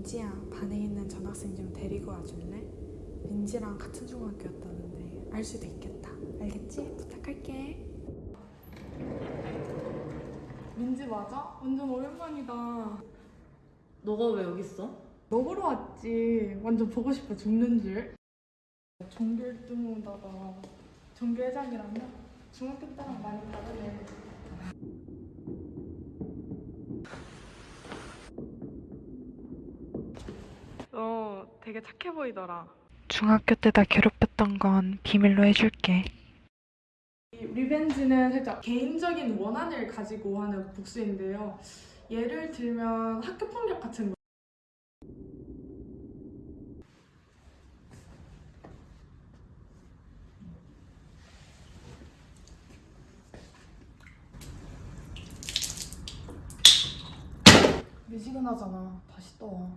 민지야 반에 있는 전학생 좀 데리고 와줄래? 민지랑 같은 중학교였다는데 알 수도 있겠다 알겠지? 부탁할게 민지 맞아? 완전 오랜만이다 너가 왜 여기 있어? 먹으러 왔지 완전 보고 싶어 죽는 줄 전교 1등하다가 전교 회장이라면 중학교 때랑 많이 다르네 너 되게 착해 보이더라 중학교 때 나 괴롭혔던 건 비밀로 해줄게 이 리벤지는 살짝 개인적인 원한을 가지고 하는 복수인데요 예를 들면 학교 폭력 같은 거 미지근하잖아. 다시 떠.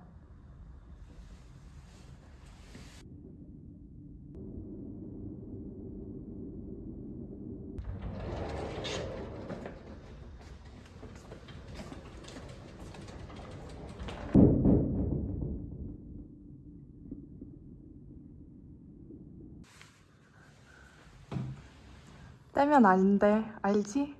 떼면 아닌데, 알지?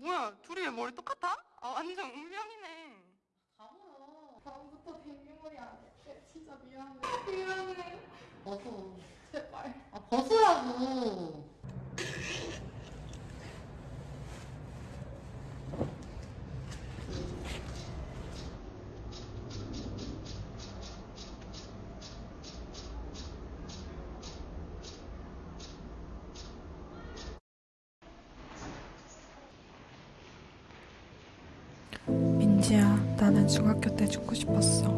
뭐야 둘이 왜 머리 똑같아? 아 완전 운명이네 가보요. 다음부터 데뷔머리 안 할게. 진짜 미안해. 미안해. 제 민지야, 나는 중학교 때 죽고 싶었어.